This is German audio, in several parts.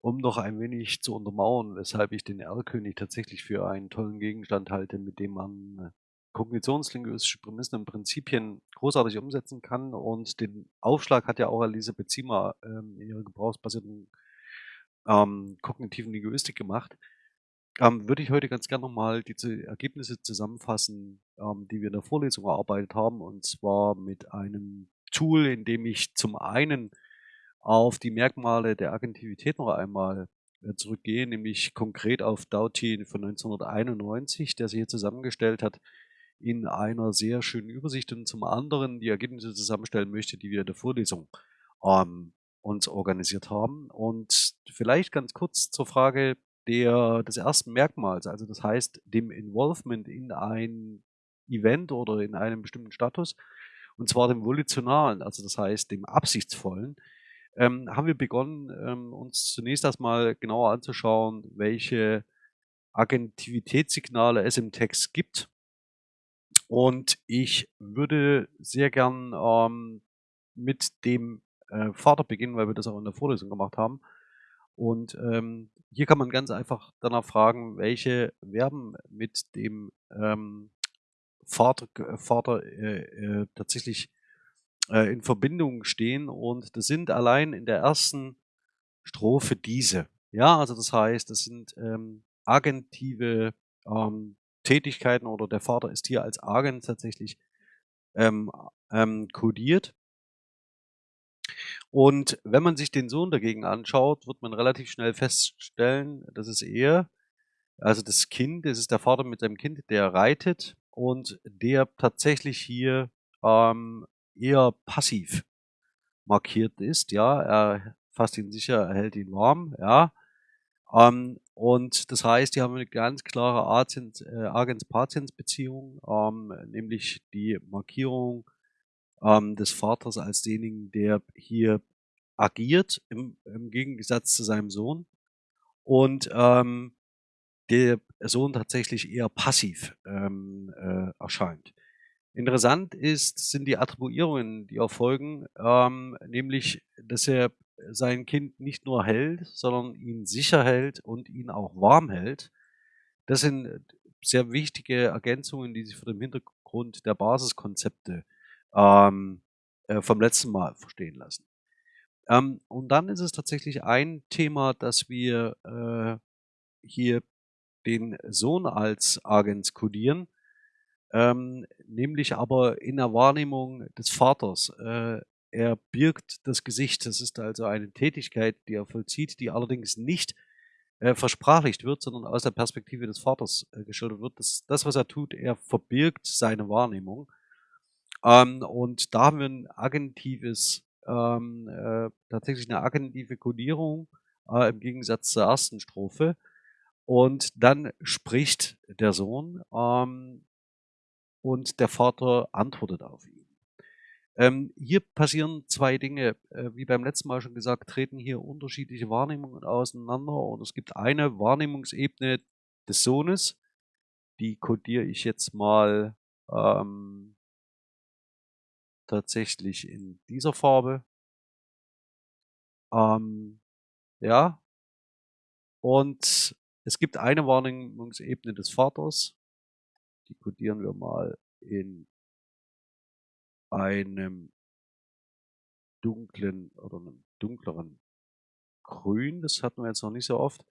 um noch ein wenig zu untermauern, weshalb ich den Erlkönig tatsächlich für einen tollen Gegenstand halte, mit dem man äh, kognitionslinguistische Prämissen und Prinzipien großartig umsetzen kann. Und den Aufschlag hat ja auch Elisabeth Ziemer ähm, in ihrer gebrauchsbasierten ähm, kognitiven Linguistik gemacht. Ähm, würde ich heute ganz gerne nochmal diese Ergebnisse zusammenfassen, ähm, die wir in der Vorlesung erarbeitet haben, und zwar mit einem Tool, in dem ich zum einen auf die Merkmale der Agentivität noch einmal äh, zurückgehe, nämlich konkret auf Doughty von 1991, der sich hier zusammengestellt hat in einer sehr schönen Übersicht und zum anderen die Ergebnisse zusammenstellen möchte, die wir in der Vorlesung ähm, uns organisiert haben. Und vielleicht ganz kurz zur Frage der, des ersten Merkmals, also das heißt dem Involvement in ein Event oder in einem bestimmten Status, und zwar dem volitionalen, also das heißt dem absichtsvollen, ähm, haben wir begonnen, ähm, uns zunächst erstmal genauer anzuschauen, welche Agentivitätssignale es im Text gibt. Und ich würde sehr gern ähm, mit dem äh, Vater beginnen, weil wir das auch in der Vorlesung gemacht haben. Und ähm, hier kann man ganz einfach danach fragen, welche Verben mit dem ähm, Vater, Vater äh, äh, tatsächlich äh, in Verbindung stehen. Und das sind allein in der ersten Strophe diese. Ja, also das heißt, das sind ähm, agentive ähm, Tätigkeiten oder der Vater ist hier als Agent tatsächlich ähm, ähm, kodiert. Und wenn man sich den Sohn dagegen anschaut, wird man relativ schnell feststellen, dass es eher, also das Kind, das ist der Vater mit seinem Kind, der reitet und der tatsächlich hier ähm, eher passiv markiert ist, ja, er fasst ihn sicher, er hält ihn warm, ja, ähm, und das heißt, die haben eine ganz klare äh, Agens-Patiens-Beziehung, ähm, nämlich die Markierung ähm, des Vaters als denjenigen, der hier agiert, im, im Gegensatz zu seinem Sohn. Und ähm, der Sohn tatsächlich eher passiv ähm, äh, erscheint. Interessant ist, sind die Attribuierungen, die erfolgen, ähm, nämlich, dass er sein Kind nicht nur hält, sondern ihn sicher hält und ihn auch warm hält. Das sind sehr wichtige Ergänzungen, die sich vor dem Hintergrund der Basiskonzepte ähm, äh, vom letzten Mal verstehen lassen. Ähm, und dann ist es tatsächlich ein Thema, dass wir äh, hier den Sohn als Agens kodieren ähm, nämlich aber in der Wahrnehmung des Vaters. Äh, er birgt das Gesicht. Das ist also eine Tätigkeit, die er vollzieht, die allerdings nicht äh, versprachlicht wird, sondern aus der Perspektive des Vaters äh, geschildert wird. Das, das, was er tut, er verbirgt seine Wahrnehmung. Ähm, und da haben wir ein agentives, ähm, äh, tatsächlich eine agentive Kodierung äh, im Gegensatz zur ersten Strophe. Und dann spricht der Sohn ähm, und der Vater antwortet auf ihn. Ähm, hier passieren zwei Dinge. Äh, wie beim letzten Mal schon gesagt, treten hier unterschiedliche Wahrnehmungen auseinander und es gibt eine Wahrnehmungsebene des Sohnes, die kodiere ich jetzt mal ähm, tatsächlich in dieser Farbe. Ähm, ja. Und es gibt eine Wahrnehmungsebene des Vaters, die kodieren wir mal in einem dunklen oder einem dunkleren Grün. Das hatten wir jetzt noch nicht so oft.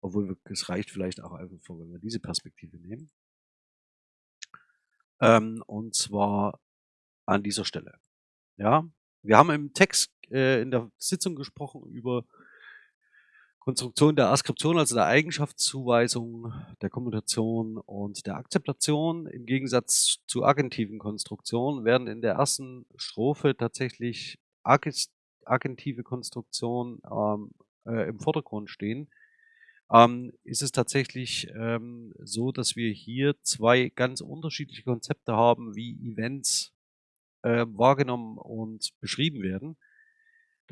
Obwohl es reicht vielleicht auch einfach, wenn wir diese Perspektive nehmen. Ähm, und zwar an dieser Stelle. Ja, wir haben im Text äh, in der Sitzung gesprochen über Konstruktion der Askription, also der Eigenschaftszuweisung, der Kommunikation und der Akzeptation im Gegensatz zu agentiven Konstruktionen werden in der ersten Strophe tatsächlich agentive Konstruktionen ähm, äh, im Vordergrund stehen. Ähm, ist es tatsächlich ähm, so, dass wir hier zwei ganz unterschiedliche Konzepte haben, wie Events äh, wahrgenommen und beschrieben werden.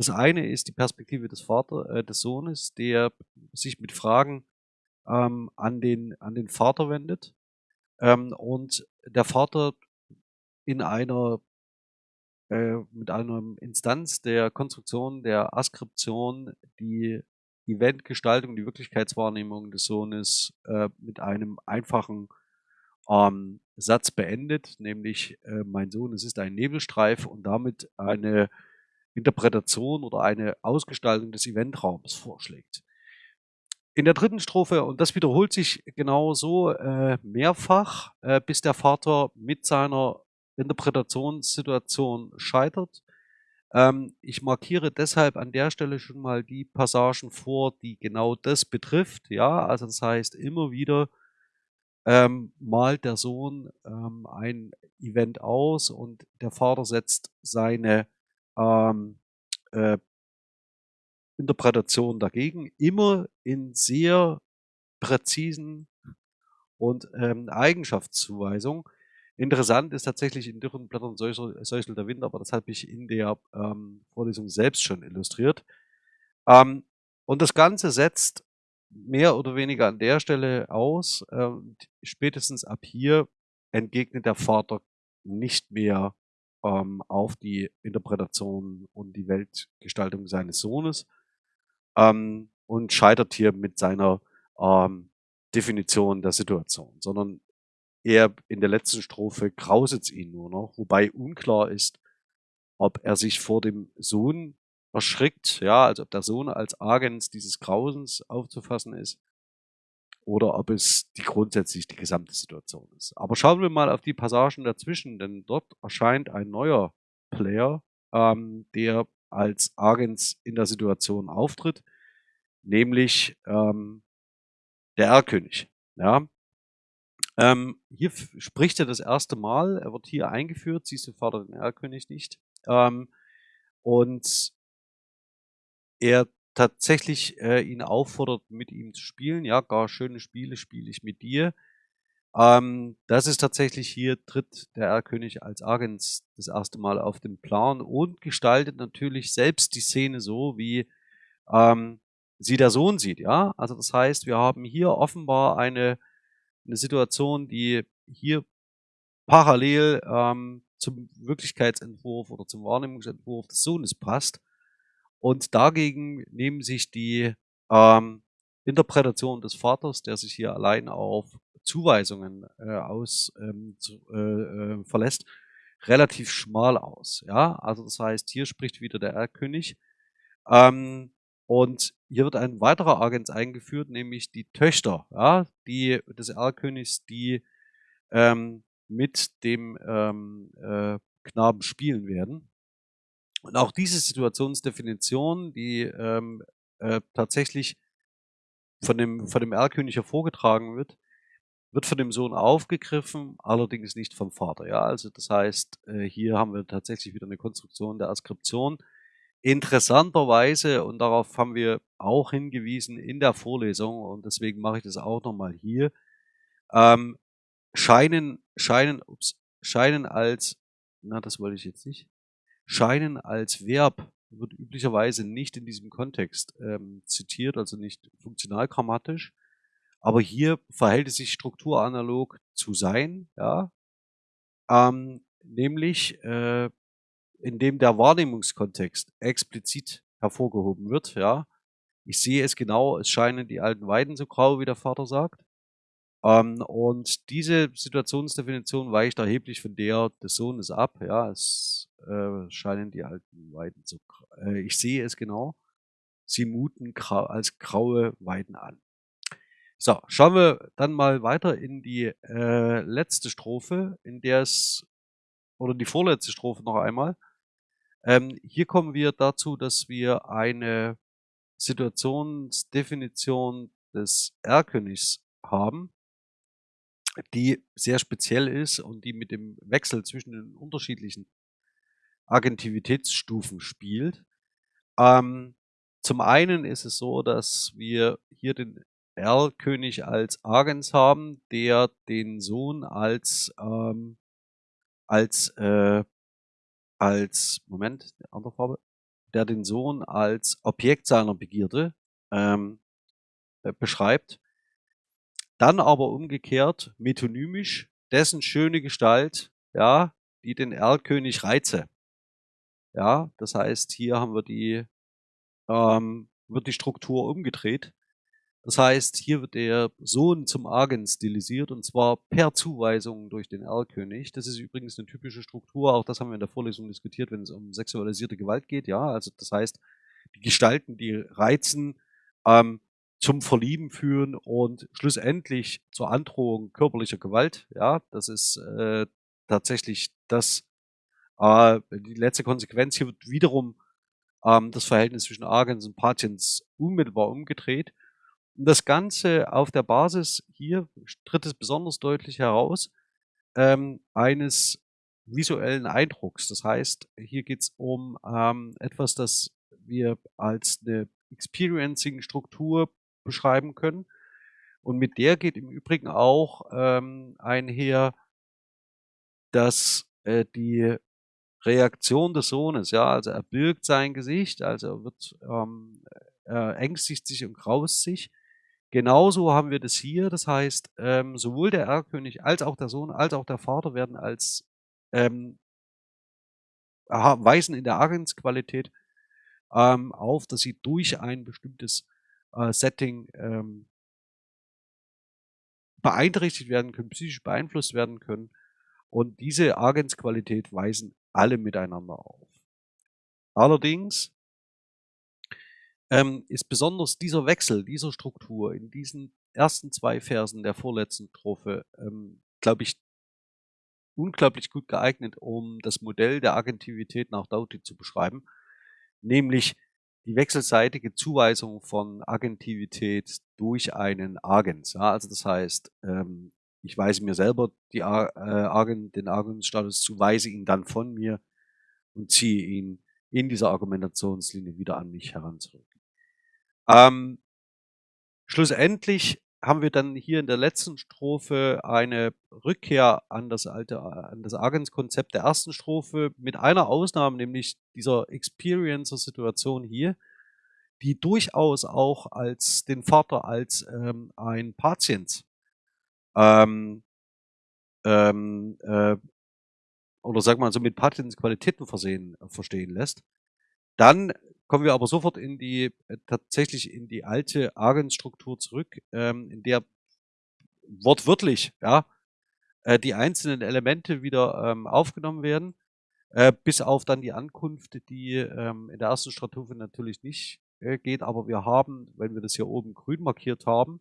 Das eine ist die Perspektive des Vater, äh, des Sohnes, der sich mit Fragen ähm, an den an den Vater wendet. Ähm, und der Vater in einer äh, mit einer Instanz der Konstruktion der Askription, die Eventgestaltung, die Wirklichkeitswahrnehmung des Sohnes äh, mit einem einfachen ähm, Satz beendet, nämlich äh, mein Sohn, es ist ein Nebelstreif und damit eine Interpretation oder eine Ausgestaltung des Eventraums vorschlägt. In der dritten Strophe, und das wiederholt sich genau so äh, mehrfach, äh, bis der Vater mit seiner Interpretationssituation scheitert. Ähm, ich markiere deshalb an der Stelle schon mal die Passagen vor, die genau das betrifft. Ja, also das heißt, immer wieder ähm, malt der Sohn ähm, ein Event aus und der Vater setzt seine ähm, äh, Interpretation dagegen, immer in sehr präzisen und ähm, Eigenschaftszuweisung. Interessant ist tatsächlich in dürren Blättern säuselt der Wind, aber das habe ich in der ähm, Vorlesung selbst schon illustriert. Ähm, und das Ganze setzt mehr oder weniger an der Stelle aus. Ähm, spätestens ab hier entgegnet der Vater nicht mehr ähm, auf die Interpretation und die Weltgestaltung seines Sohnes ähm, und scheitert hier mit seiner ähm, Definition der Situation, sondern er in der letzten Strophe grauset ihn nur noch, wobei unklar ist, ob er sich vor dem Sohn erschrickt, ja, also ob der Sohn als Agens dieses Grausens aufzufassen ist oder ob es die grundsätzlich die gesamte Situation ist. Aber schauen wir mal auf die Passagen dazwischen, denn dort erscheint ein neuer Player, ähm, der als Agens in der Situation auftritt, nämlich ähm, der Erlkönig. Ja. Ähm, hier spricht er das erste Mal, er wird hier eingeführt, siehst du Vater den Erlkönig nicht. Ähm, und er tatsächlich äh, ihn auffordert, mit ihm zu spielen. Ja, gar schöne Spiele spiele ich mit dir. Ähm, das ist tatsächlich hier, tritt der Erlkönig als Agens das erste Mal auf den Plan und gestaltet natürlich selbst die Szene so, wie ähm, sie der Sohn sieht. Ja, also das heißt, wir haben hier offenbar eine, eine Situation, die hier parallel ähm, zum Wirklichkeitsentwurf oder zum Wahrnehmungsentwurf des Sohnes passt. Und dagegen nehmen sich die ähm, Interpretation des Vaters, der sich hier allein auf Zuweisungen äh, aus ähm, zu, äh, äh, verlässt, relativ schmal aus. Ja, also das heißt, hier spricht wieder der Erlkönig. Ähm, und hier wird ein weiterer Agent eingeführt, nämlich die Töchter, ja, die des Erlkönigs, die ähm, mit dem ähm, äh, Knaben spielen werden. Und auch diese Situationsdefinition, die ähm, äh, tatsächlich von dem, von dem Erlkönig hervorgetragen wird, wird von dem Sohn aufgegriffen, allerdings nicht vom Vater. Ja, also das heißt, äh, hier haben wir tatsächlich wieder eine Konstruktion der Askription. Interessanterweise, und darauf haben wir auch hingewiesen in der Vorlesung, und deswegen mache ich das auch nochmal hier, ähm, scheinen, scheinen, ups, scheinen als, na, das wollte ich jetzt nicht, scheinen als Verb wird üblicherweise nicht in diesem Kontext ähm, zitiert, also nicht funktional grammatisch. Aber hier verhält es sich strukturanalog zu sein, ja, ähm, nämlich äh, indem der Wahrnehmungskontext explizit hervorgehoben wird, ja. Ich sehe es genau, es scheinen die alten Weiden so grau, wie der Vater sagt. Ähm, und diese Situationsdefinition weicht erheblich von der des Sohnes ab. Ja, es äh, scheinen die alten Weiden zu. Äh, ich sehe es genau. Sie muten grau, als graue Weiden an. So, schauen wir dann mal weiter in die äh, letzte Strophe, in der es, oder die vorletzte Strophe noch einmal. Ähm, hier kommen wir dazu, dass wir eine Situationsdefinition des Erlkönigs haben, die sehr speziell ist und die mit dem Wechsel zwischen den unterschiedlichen Agentivitätsstufen spielt. Ähm, zum einen ist es so, dass wir hier den Erlkönig als Agens haben, der den Sohn als ähm, als äh, als Moment, andere Farbe, der den Sohn als Objekt seiner Begierde ähm, äh, beschreibt dann aber umgekehrt metonymisch dessen schöne Gestalt, ja, die den Erlkönig reize. Ja, das heißt, hier haben wir die ähm, wird die Struktur umgedreht. Das heißt, hier wird der Sohn zum Argen stilisiert und zwar per Zuweisung durch den Erlkönig. Das ist übrigens eine typische Struktur, auch das haben wir in der Vorlesung diskutiert, wenn es um sexualisierte Gewalt geht. Ja, also das heißt, die Gestalten, die reizen, ähm, zum Verlieben führen und schlussendlich zur Androhung körperlicher Gewalt. Ja, das ist äh, tatsächlich das, äh, die letzte Konsequenz. Hier wird wiederum ähm, das Verhältnis zwischen Agens und Patiens unmittelbar umgedreht. Und das Ganze auf der Basis, hier tritt es besonders deutlich heraus, ähm, eines visuellen Eindrucks. Das heißt, hier geht es um ähm, etwas, das wir als eine Experiencing-Struktur beschreiben können. Und mit der geht im Übrigen auch ähm, einher, dass äh, die Reaktion des Sohnes, ja, also er birgt sein Gesicht, also er wird, ähm, er ängstigt sich und graust sich. Genauso haben wir das hier, das heißt, ähm, sowohl der Erlkönig als auch der Sohn als auch der Vater werden als ähm, weisen in der Agensqualität ähm, auf, dass sie durch ein bestimmtes äh, Setting ähm, beeinträchtigt werden können, psychisch beeinflusst werden können. Und diese Agensqualität weisen alle miteinander auf. Allerdings ähm, ist besonders dieser Wechsel, dieser Struktur in diesen ersten zwei Versen der vorletzten Strophe, ähm, glaube ich, unglaublich gut geeignet, um das Modell der Agentivität nach Doughty zu beschreiben, nämlich die wechselseitige Zuweisung von Agentivität durch einen Agens. Ja, also das heißt, ähm, ich weise mir selber die, äh, Agent, den Agensstatus zu, weise ihn dann von mir und ziehe ihn in dieser Argumentationslinie wieder an mich heran zurück. Ähm, schlussendlich haben wir dann hier in der letzten Strophe eine Rückkehr an das alte, an das Agens-Konzept der ersten Strophe mit einer Ausnahme, nämlich dieser Experiencer-Situation hier, die durchaus auch als den Vater als ähm, ein Patient ähm, ähm, äh, oder sag mal so mit Patientsqualitäten versehen äh, verstehen lässt. Dann kommen wir aber sofort in die äh, tatsächlich in die alte Agensstruktur zurück, ähm, in der wortwörtlich ja äh, die einzelnen Elemente wieder ähm, aufgenommen werden, äh, bis auf dann die Ankunft, die ähm, in der ersten Strophe natürlich nicht äh, geht, aber wir haben, wenn wir das hier oben grün markiert haben,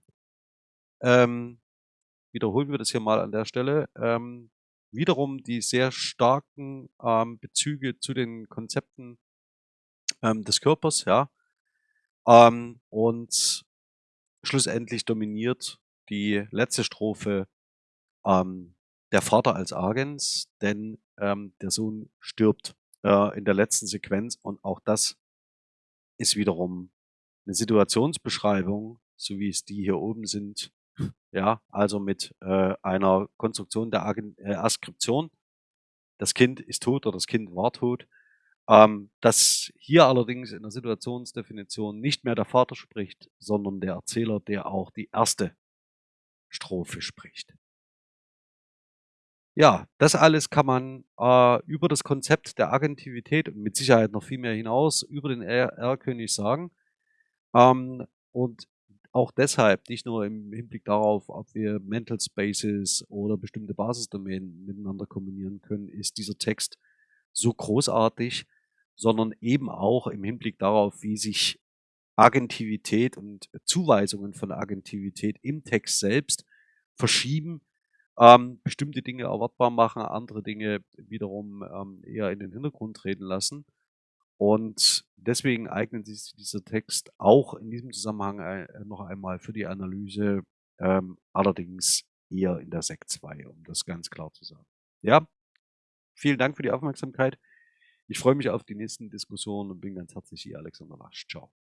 ähm, wiederholen wir das hier mal an der Stelle, ähm, wiederum die sehr starken ähm, Bezüge zu den Konzepten ähm, des Körpers, ja. Ähm, und schlussendlich dominiert die letzte Strophe ähm, der Vater als Agens, denn ähm, der Sohn stirbt äh, in der letzten Sequenz und auch das ist wiederum eine Situationsbeschreibung, so wie es die hier oben sind, ja, also mit äh, einer Konstruktion der Agen äh, Askription. Das Kind ist tot oder das Kind war tot. Ähm, dass hier allerdings in der Situationsdefinition nicht mehr der Vater spricht, sondern der Erzähler, der auch die erste Strophe spricht. Ja, das alles kann man äh, über das Konzept der Agentivität und mit Sicherheit noch viel mehr hinaus über den R-König sagen. Ähm, und auch deshalb, nicht nur im Hinblick darauf, ob wir Mental Spaces oder bestimmte Basisdomänen miteinander kombinieren können, ist dieser Text so großartig, sondern eben auch im Hinblick darauf, wie sich Agentivität und Zuweisungen von Agentivität im Text selbst verschieben, ähm, bestimmte Dinge erwartbar machen, andere Dinge wiederum ähm, eher in den Hintergrund treten lassen. Und deswegen eignet sich dieser Text auch in diesem Zusammenhang äh, noch einmal für die Analyse, ähm, allerdings eher in der Sekt 2, um das ganz klar zu sagen. Ja, vielen Dank für die Aufmerksamkeit. Ich freue mich auf die nächsten Diskussionen und bin ganz herzlich Ihr Alexander Lasch. Ciao.